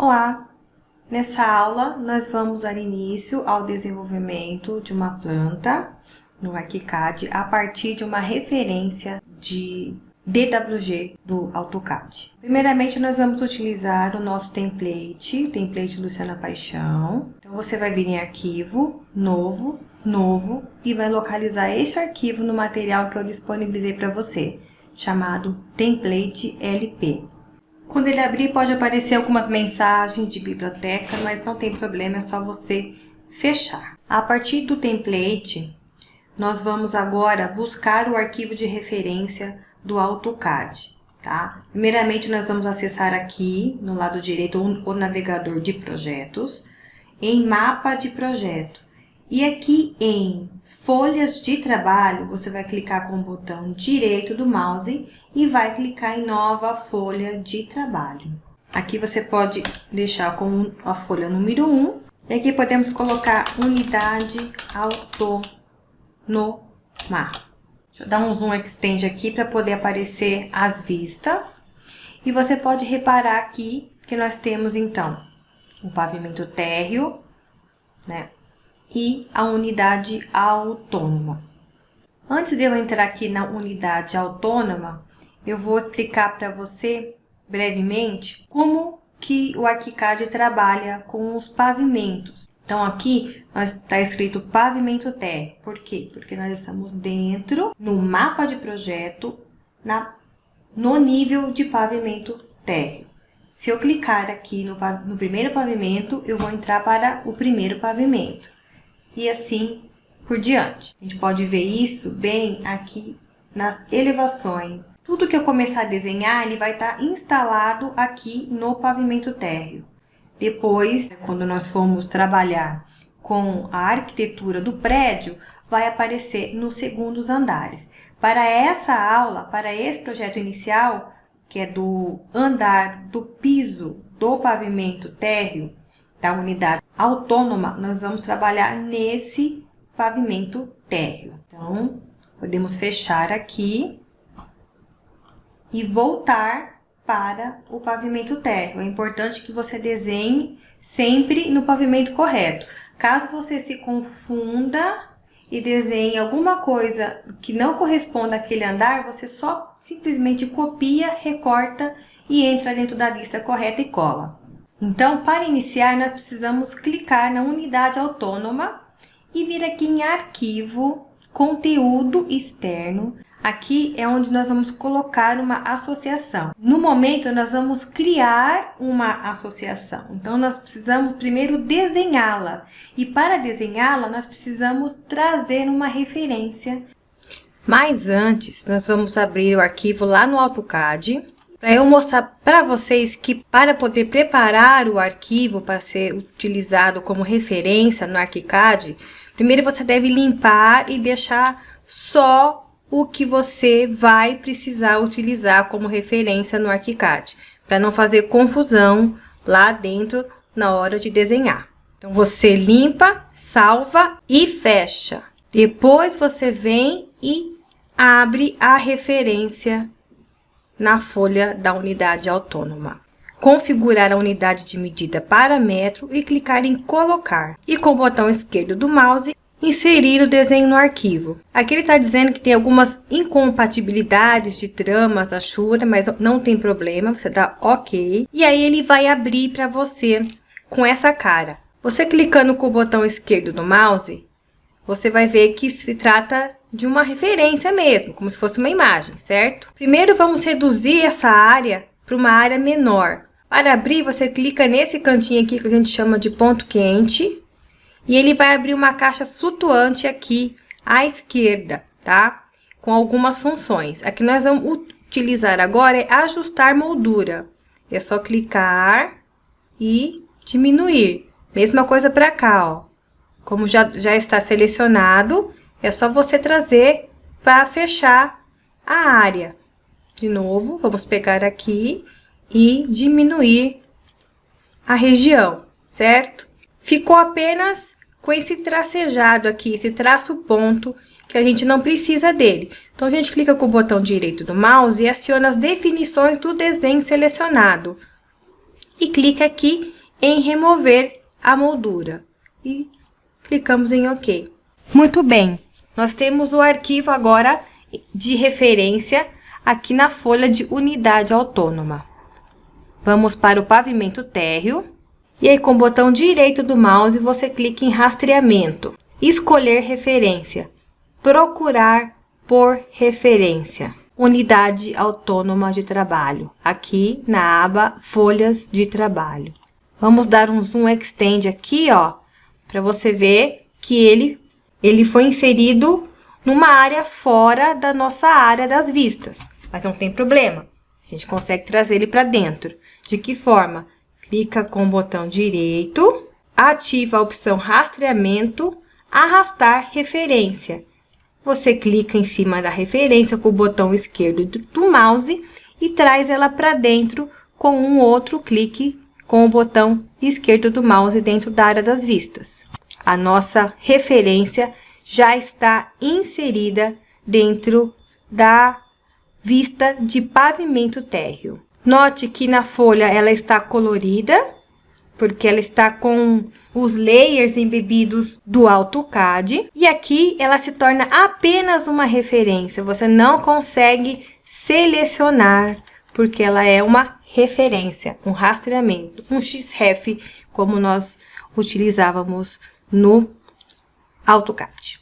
Olá! Nessa aula, nós vamos dar início ao desenvolvimento de uma planta no ArchiCAD a partir de uma referência de DWG do AutoCAD. Primeiramente, nós vamos utilizar o nosso template, template Luciana Paixão. Então, você vai vir em Arquivo, Novo, Novo, e vai localizar este arquivo no material que eu disponibilizei para você, chamado Template LP. Quando ele abrir, pode aparecer algumas mensagens de biblioteca, mas não tem problema, é só você fechar. A partir do template, nós vamos agora buscar o arquivo de referência do AutoCAD. Tá? Primeiramente, nós vamos acessar aqui, no lado direito, o navegador de projetos, em mapa de projeto. E aqui em folhas de trabalho, você vai clicar com o botão direito do mouse e vai clicar em nova folha de trabalho. Aqui você pode deixar com a folha número 1. E aqui podemos colocar unidade autônoma. Deixa eu dar um zoom extend aqui para poder aparecer as vistas. E você pode reparar aqui que nós temos, então, o pavimento térreo, né? E a unidade autônoma. Antes de eu entrar aqui na unidade autônoma, eu vou explicar para você brevemente como que o ArchiCAD trabalha com os pavimentos. Então, aqui está escrito pavimento térreo. Por quê? Porque nós estamos dentro, no mapa de projeto, na, no nível de pavimento térreo. Se eu clicar aqui no, no primeiro pavimento, eu vou entrar para o primeiro pavimento e assim por diante. A gente pode ver isso bem aqui nas elevações. Tudo que eu começar a desenhar, ele vai estar instalado aqui no pavimento térreo. Depois, quando nós formos trabalhar com a arquitetura do prédio, vai aparecer nos segundos andares. Para essa aula, para esse projeto inicial, que é do andar do piso do pavimento térreo, da unidade autônoma, nós vamos trabalhar nesse pavimento térreo. Então, podemos fechar aqui e voltar para o pavimento térreo. É importante que você desenhe sempre no pavimento correto. Caso você se confunda e desenhe alguma coisa que não corresponda àquele andar, você só simplesmente copia, recorta e entra dentro da lista correta e cola. Então, para iniciar, nós precisamos clicar na unidade autônoma e vir aqui em Arquivo, Conteúdo Externo. Aqui é onde nós vamos colocar uma associação. No momento, nós vamos criar uma associação. Então, nós precisamos primeiro desenhá-la. E para desenhá-la, nós precisamos trazer uma referência. Mas antes, nós vamos abrir o arquivo lá no AutoCAD para eu mostrar para vocês que para poder preparar o arquivo para ser utilizado como referência no ArchiCAD, primeiro você deve limpar e deixar só o que você vai precisar utilizar como referência no ArchiCAD, para não fazer confusão lá dentro na hora de desenhar. Então, você limpa, salva e fecha. Depois, você vem e abre a referência na folha da unidade autônoma. Configurar a unidade de medida para metro e clicar em colocar. E com o botão esquerdo do mouse, inserir o desenho no arquivo. Aqui ele está dizendo que tem algumas incompatibilidades de tramas, achura, mas não tem problema, você dá OK. E aí ele vai abrir para você com essa cara. Você clicando com o botão esquerdo do mouse, você vai ver que se trata de uma referência mesmo, como se fosse uma imagem, certo? Primeiro vamos reduzir essa área para uma área menor. Para abrir, você clica nesse cantinho aqui que a gente chama de ponto quente e ele vai abrir uma caixa flutuante aqui à esquerda, tá? Com algumas funções. Aqui nós vamos utilizar agora é ajustar moldura. É só clicar e diminuir. Mesma coisa para cá, ó. Como já, já está selecionado, é só você trazer para fechar a área. De novo, vamos pegar aqui e diminuir a região, certo? Ficou apenas com esse tracejado aqui, esse traço ponto, que a gente não precisa dele. Então, a gente clica com o botão direito do mouse e aciona as definições do desenho selecionado. e clica aqui em remover a moldura e clicamos em OK. Muito bem, nós temos o arquivo agora de referência aqui na folha de unidade autônoma. Vamos para o pavimento térreo. E aí, com o botão direito do mouse, você clica em rastreamento. Escolher referência. Procurar por referência. Unidade autônoma de trabalho. Aqui na aba Folhas de Trabalho. Vamos dar um zoom extend aqui, ó, para você ver que ele, ele foi inserido numa área fora da nossa área das vistas. Mas não tem problema. A gente consegue trazer ele para dentro. De que forma? Clica com o botão direito, ativa a opção rastreamento, arrastar referência. Você clica em cima da referência com o botão esquerdo do mouse e traz ela para dentro com um outro clique com o botão esquerdo do mouse dentro da área das vistas. A nossa referência já está inserida dentro da vista de pavimento térreo. Note que na folha ela está colorida, porque ela está com os layers embebidos do AutoCAD. E aqui ela se torna apenas uma referência, você não consegue selecionar, porque ela é uma referência, um rastreamento, um XREF, como nós utilizávamos no AutoCAD.